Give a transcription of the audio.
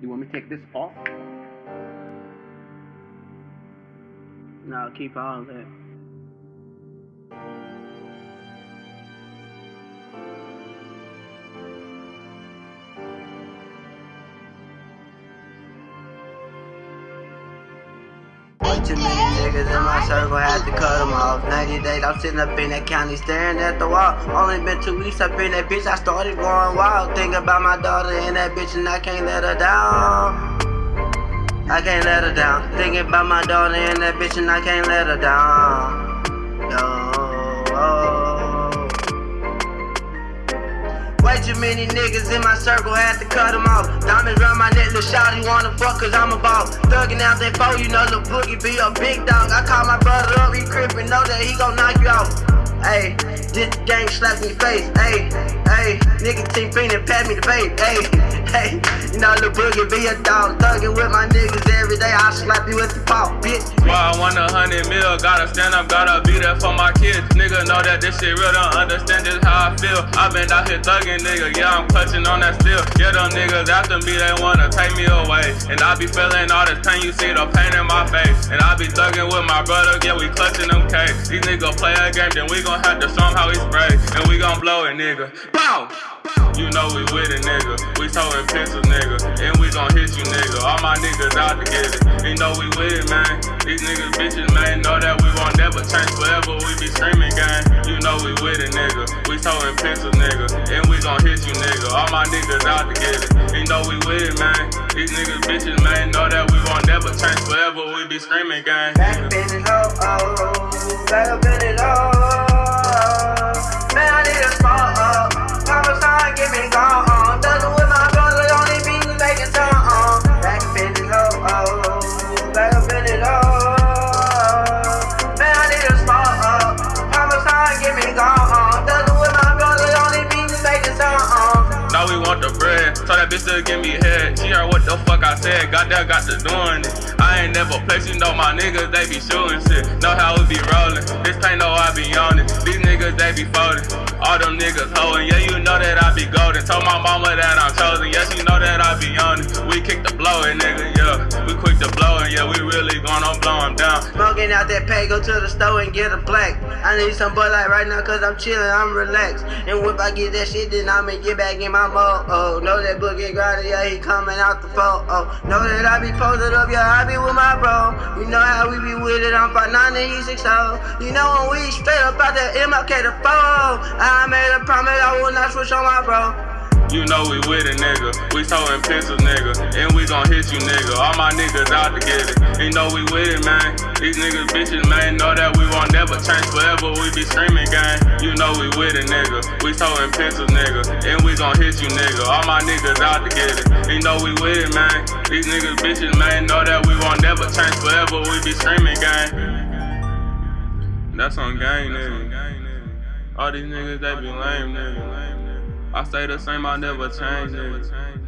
You want me to take this off? No, keep all of that. Too many niggas in my circle, had to cut them off. 90 days, I'm sitting up in that county staring at the wall. Only been two weeks up in that bitch, I started going wild. Think about my daughter and that bitch, and I can't let her down. I can't let her down. Thinking about my daughter and that bitch, and I can't let her down. Yo. Way too many niggas in my circle, had to cut them off. Diamonds round my neck, little shawty wanna fuck cause I'm a boss. Thuggin' out that foe, you know Lil Boogie be a big dog. I call my brother up, he crippin', know that he gon' knock you out. Ayy, this gang slapped me face, ayy, ayy. Nigga team fiendin', pass me the vape, ayy, ayy. You know Lil Boogie be a dog. Thuggin' with my niggas every day, I slap you with the pop, bitch. Why I want a hundred mil, gotta stand up, gotta be there for my kids. Nigga know that this shit real, don't understand just how I feel. i been out here thuggin', nigga, yeah, I'm clutching on that steel. Yeah, them niggas after me, they wanna take me away. And I be feeling all this pain, you see the pain in my face. And I be thuggin' with my brother, yeah, we clutching them cakes. These niggas play a game, then we gon' have to show how we spray. And we gon' blow it, nigga. Bow! You know we with it, nigga. We so pencils, nigga. And we gon' hit you, nigga. All my niggas out to get it. You know we with it, man. These niggas bitches, man, know that we won't never change forever. We be screaming, gang. You know we with it, nigga. We so pencils, nigga. And we gon' hit you, nigga. All my niggas out to get it. You know we with it, man. These niggas bitches, man, know that we won't never change forever. We be screaming, gang. Back up in it, oh, oh. Back up in bitch still give me head. She heard what the fuck I said, got that, got to doing it. I ain't never placed, you know my niggas, they be shooting shit. Know how we be rolling, this pain know I be on it. These niggas, they be folding. All them niggas hoeing, yeah, you know that I be golden. Told my mama that I'm chosen, yeah, she know that I be on it. We kick the blowin', nigga, yeah. We yeah, we really gonna blow him down. Smoking out that pay, go to the store and get a black. I need some Bud Light right now cause I'm chillin', I'm relaxed. And if I get that shit, then I'ma get back in my mode. Oh, know that book boogie grinder, yeah, he coming out the phone. Oh, know that I be posted up, yeah, I be with my bro. You know how we be with it, I'm 5'9 and he 6 You know when we straight up out that MLK to 4 I made a promise I will not switch on my bro. You know we with it, nigga. We so pencils, nigga. And we gon' hit you, nigga. All my niggas out to get it. You know we with it, man. These niggas bitches, man, know that we won't never change forever. We be screaming, gang. You know we with it, nigga. We so pencils, nigga. And we gon' hit you, nigga. All my niggas out to get it. You know we with it, man. These niggas bitches, man, know that we won't never change forever. We be screaming, gang. That's on gang, nigga. All these niggas, they be lame, nigga. I stay the same, I never change, nigga.